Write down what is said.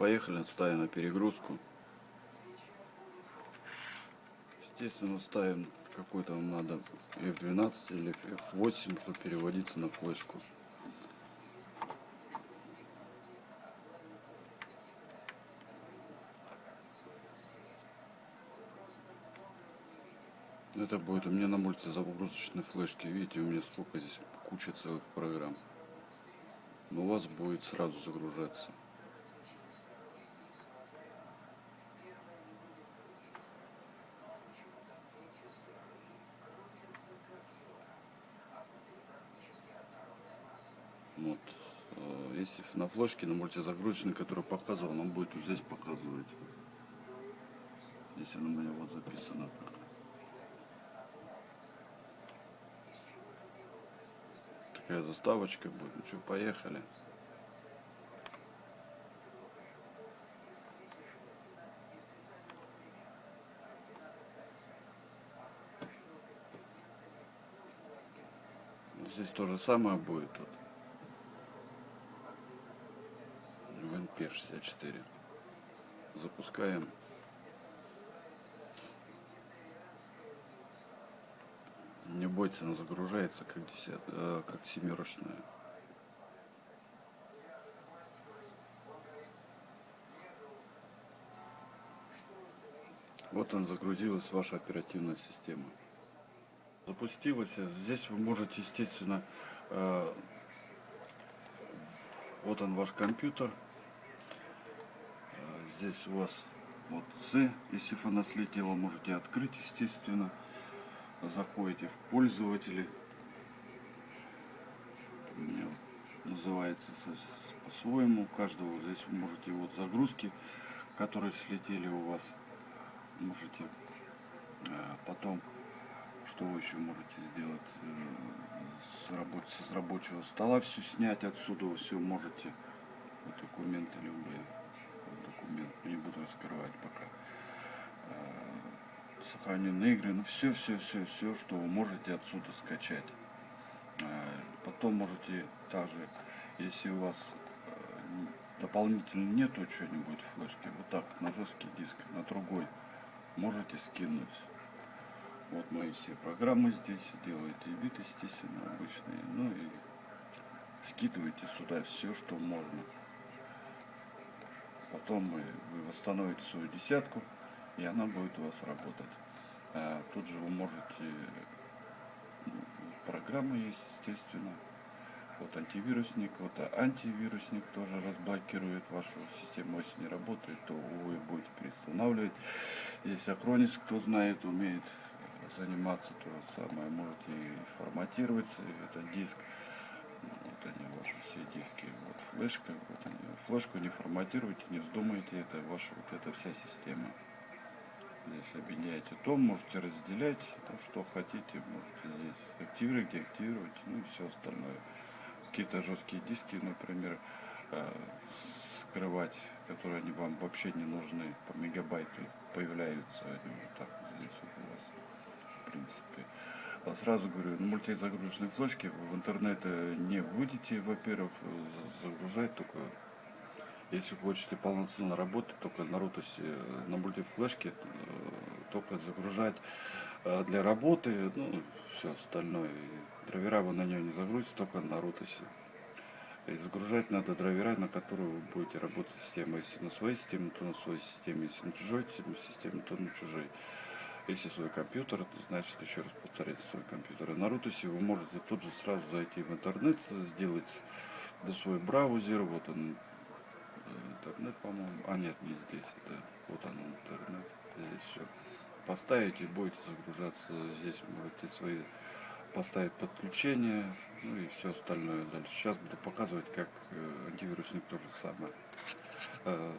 поехали, ставим на перегрузку. Естественно, ставим какой-то вам надо F12 или F8, чтобы переводиться на флешку. Это будет у меня на мультизагрузочной флешке. Видите, у меня сколько здесь куча целых программ. Но у вас будет сразу загружаться. Вот. Э, если на флешке, на мультизагрузочной, которую показывал, он будет вот здесь показывать. Здесь оно у меня вот записано. Такая заставочка будет. Ну что, поехали. Здесь то же самое будет. Вот. P64. Запускаем. Не бойтесь, она загружается как, десят, э, как семерочная. Вот он загрузилась ваша оперативная система. Запустилась. Здесь вы можете, естественно, э, вот он ваш компьютер. Здесь у вас вот C, если она слетела, можете открыть, естественно заходите в пользователи. Называется по-своему. Каждого здесь вы можете вот загрузки, которые слетели у вас. Можете э, потом, что вы еще можете сделать, э, с, рабоч с рабочего стола все снять отсюда, все можете. Документы любые. Не буду раскрывать пока э, сохраненные игры, ну все, все, все, все, что вы можете отсюда скачать. А, потом можете также, если у вас э, дополнительно нету чего-нибудь флешки, вот так на жесткий диск, на другой, можете скинуть. Вот мои все программы здесь, делаете вид, естественно, обычные, ну и скидываете сюда все, что можно. Потом вы восстановите свою десятку, и она будет у вас работать. А тут же вы можете, ну, программы есть, естественно, вот антивирусник, вот антивирусник тоже разблокирует вашу систему, если не работает, то вы будете переустанавливать. Если Acronis, кто знает, умеет заниматься, то же самое, можете и форматировать этот диск. Вот они ваши все диски, вот флешка, вот. Флешку не форматируйте, не вздумайте, это ваша вот эта вся система. Здесь объединяете том, можете разделять, то, что хотите, можете здесь активировать, деактивировать, ну и все остальное. Какие-то жесткие диски, например, э, скрывать, которые они вам вообще не нужны, по мегабайту появляются они вот так здесь вот у вас, в принципе. А сразу говорю, на мультизагрузочной флешке в интернет не выйдете, во-первых, загружать только если хотите полноценно работать, только на рутусе, на мультифлешке, э, только загружать э, для работы, ну, все остальное. Драйвера вы на нее не загрузите, только на рутусе. И загружать надо драйвера, на которые вы будете работать системой. Если на своей системе, то на своей системе. Если на чужой системе, то на чужой. Если свой компьютер, то значит, еще раз повторять свой компьютер. И на рутусе вы можете тут же сразу зайти в интернет, сделать свой браузер, вот он интернет, по-моему. А нет, не здесь. Это вот он интернет. Здесь все. Поставите, будете загружаться. Здесь можете свои поставить подключение, ну и все остальное дальше. Сейчас буду показывать, как э, антивирусник тоже самое. Э,